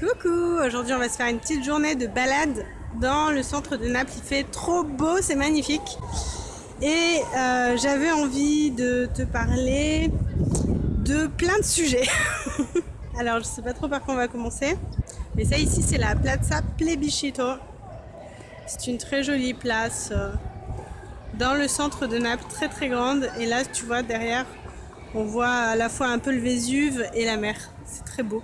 Coucou Aujourd'hui on va se faire une petite journée de balade dans le centre de Naples. Il fait trop beau, c'est magnifique. Et euh, j'avais envie de te parler de plein de sujets. Alors je sais pas trop par quoi on va commencer. Mais ça ici c'est la Plaza Plebiscito. C'est une très jolie place euh, dans le centre de Naples, très très grande. Et là tu vois derrière on voit à la fois un peu le Vésuve et la mer. C'est très beau.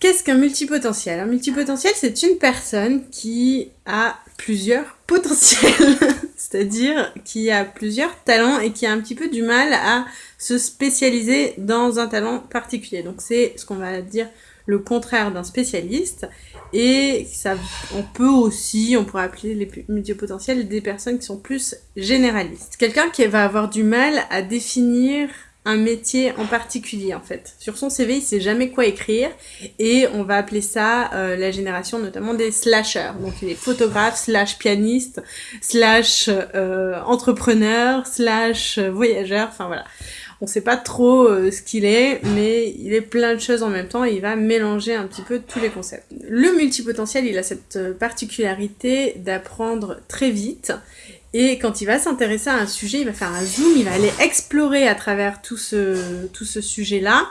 Qu'est-ce qu'un multipotentiel Un multipotentiel, c'est une personne qui a plusieurs potentiels, c'est-à-dire qui a plusieurs talents et qui a un petit peu du mal à se spécialiser dans un talent particulier. Donc c'est ce qu'on va dire le contraire d'un spécialiste. Et ça, on peut aussi, on pourrait appeler les multipotentiels des personnes qui sont plus généralistes. Quelqu'un qui va avoir du mal à définir un métier en particulier en fait. Sur son CV, il sait jamais quoi écrire et on va appeler ça euh, la génération notamment des slashers. Donc il est photographe, slash pianiste, slash euh, entrepreneur, slash voyageur, enfin voilà. On sait pas trop euh, ce qu'il est, mais il est plein de choses en même temps et il va mélanger un petit peu tous les concepts. Le multipotentiel, il a cette particularité d'apprendre très vite et quand il va s'intéresser à un sujet, il va faire un zoom, il va aller explorer à travers tout ce, tout ce sujet-là.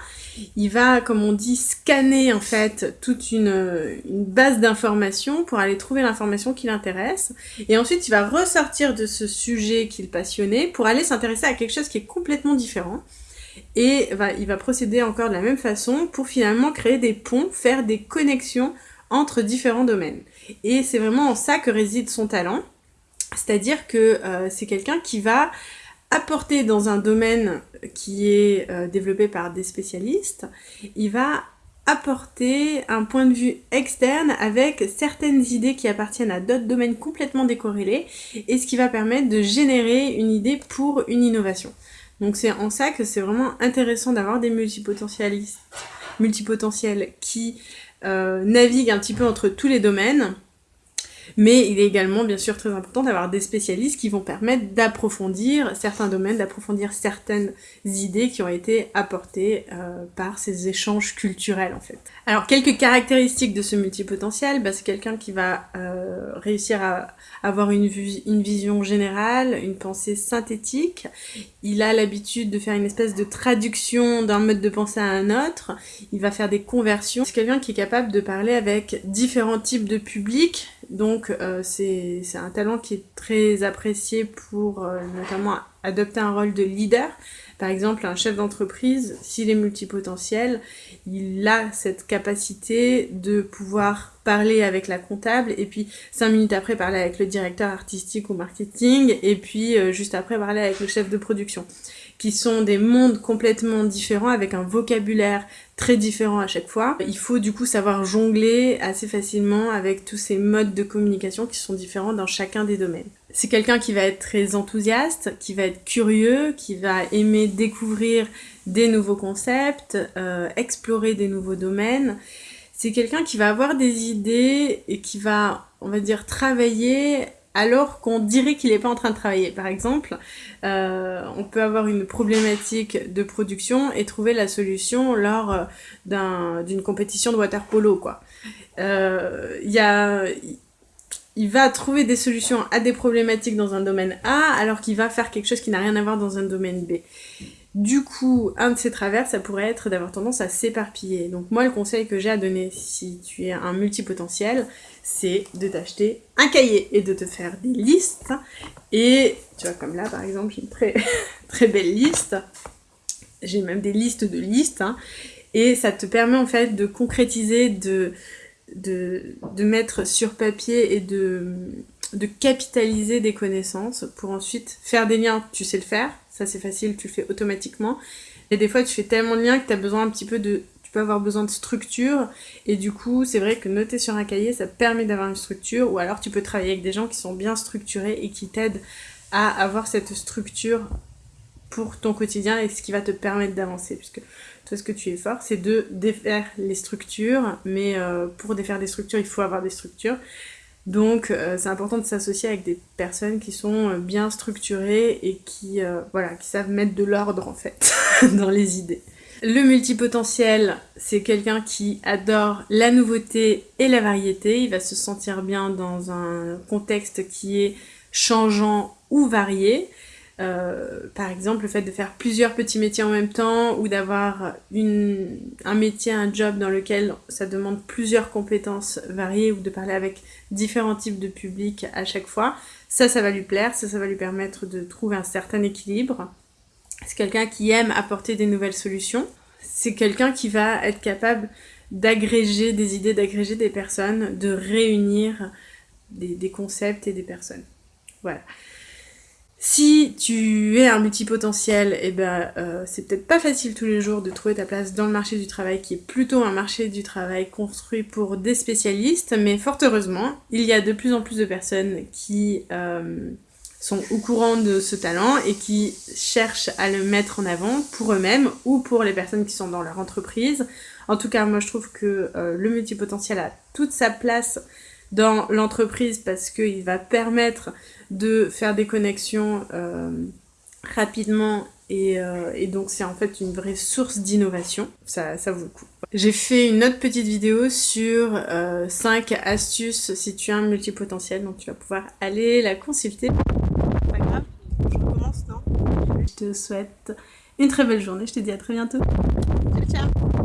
Il va, comme on dit, scanner en fait toute une, une base d'informations pour aller trouver l'information qui l'intéresse. Et ensuite, il va ressortir de ce sujet qu'il passionnait pour aller s'intéresser à quelque chose qui est complètement différent. Et il va procéder encore de la même façon pour finalement créer des ponts, faire des connexions entre différents domaines. Et c'est vraiment en ça que réside son talent. C'est-à-dire que euh, c'est quelqu'un qui va apporter dans un domaine qui est euh, développé par des spécialistes, il va apporter un point de vue externe avec certaines idées qui appartiennent à d'autres domaines complètement décorrélés et ce qui va permettre de générer une idée pour une innovation. Donc c'est en ça que c'est vraiment intéressant d'avoir des multipotentialistes, multipotentiels qui euh, naviguent un petit peu entre tous les domaines mais il est également bien sûr très important d'avoir des spécialistes qui vont permettre d'approfondir certains domaines, d'approfondir certaines idées qui ont été apportées euh, par ces échanges culturels en fait. Alors quelques caractéristiques de ce multipotentiel, bah, c'est quelqu'un qui va euh, réussir à avoir une, une vision générale, une pensée synthétique, il a l'habitude de faire une espèce de traduction d'un mode de pensée à un autre, il va faire des conversions, c'est quelqu'un qui est capable de parler avec différents types de publics, donc euh, c'est un talent qui est très apprécié pour euh, notamment adopter un rôle de leader. Par exemple, un chef d'entreprise, s'il est multipotentiel, il a cette capacité de pouvoir parler avec la comptable et puis cinq minutes après parler avec le directeur artistique ou marketing et puis euh, juste après parler avec le chef de production qui sont des mondes complètement différents avec un vocabulaire très différent à chaque fois. Il faut du coup savoir jongler assez facilement avec tous ces modes de communication qui sont différents dans chacun des domaines. C'est quelqu'un qui va être très enthousiaste, qui va être curieux, qui va aimer découvrir des nouveaux concepts, euh, explorer des nouveaux domaines. C'est quelqu'un qui va avoir des idées et qui va, on va dire, travailler alors qu'on dirait qu'il n'est pas en train de travailler. Par exemple, euh, on peut avoir une problématique de production et trouver la solution lors euh, d'une compétition de water polo. Quoi. Euh, il va trouver des solutions à des problématiques dans un domaine A alors qu'il va faire quelque chose qui n'a rien à voir dans un domaine B. Du coup, un de ces travers, ça pourrait être d'avoir tendance à s'éparpiller. Donc moi, le conseil que j'ai à donner si tu es un multipotentiel, c'est de t'acheter un cahier et de te faire des listes. Et tu vois, comme là, par exemple, j'ai une très, très belle liste. J'ai même des listes de listes. Hein. et ça te permet en fait de concrétiser, de, mettre sur papier et de capitaliser des connaissances pour ensuite faire des liens. Tu sais le faire, ça c'est facile, tu le fais automatiquement. Et des fois tu fais tellement de liens que tu as besoin un petit peu de... Tu peux avoir besoin de structure. Et du coup c'est vrai que noter sur un cahier ça permet d'avoir une structure. Ou alors tu peux travailler avec des gens qui sont bien structurés et qui t'aident à avoir cette structure pour ton quotidien et ce qui va te permettre d'avancer. Puisque toi ce que tu es fort c'est de défaire les structures. Mais euh, pour défaire des structures il faut avoir des structures donc euh, c'est important de s'associer avec des personnes qui sont euh, bien structurées et qui, euh, qui savent mettre de l'ordre en fait dans les idées. Le multipotentiel, c'est quelqu'un qui adore la nouveauté et la variété. Il va se sentir bien dans un contexte qui est changeant ou varié. Euh, par exemple, le fait de faire plusieurs petits métiers en même temps ou d'avoir un métier, un job dans lequel ça demande plusieurs compétences variées ou de parler avec différents types de publics à chaque fois, ça, ça va lui plaire, ça, ça va lui permettre de trouver un certain équilibre. C'est quelqu'un qui aime apporter des nouvelles solutions. C'est quelqu'un qui va être capable d'agréger des idées, d'agréger des personnes, de réunir des, des concepts et des personnes. Voilà. Si tu es un multipotentiel, et eh ben, euh, c'est peut-être pas facile tous les jours de trouver ta place dans le marché du travail, qui est plutôt un marché du travail construit pour des spécialistes, mais fort heureusement, il y a de plus en plus de personnes qui euh, sont au courant de ce talent et qui cherchent à le mettre en avant pour eux-mêmes ou pour les personnes qui sont dans leur entreprise. En tout cas, moi je trouve que euh, le multipotentiel a toute sa place dans l'entreprise parce qu'il va permettre de faire des connexions euh, rapidement euh, et, donc c'est en fait une vraie source d'innovation, ça, ça vaut le coup. J'ai fait une autre petite vidéo sur 5 euh, astuces si tu as un multipotentiel, donc tu vas pouvoir aller la consulter. Pas grave, je recommence, non? Je te souhaite une très belle journée, je te dis à très bientôt. Ciao ciao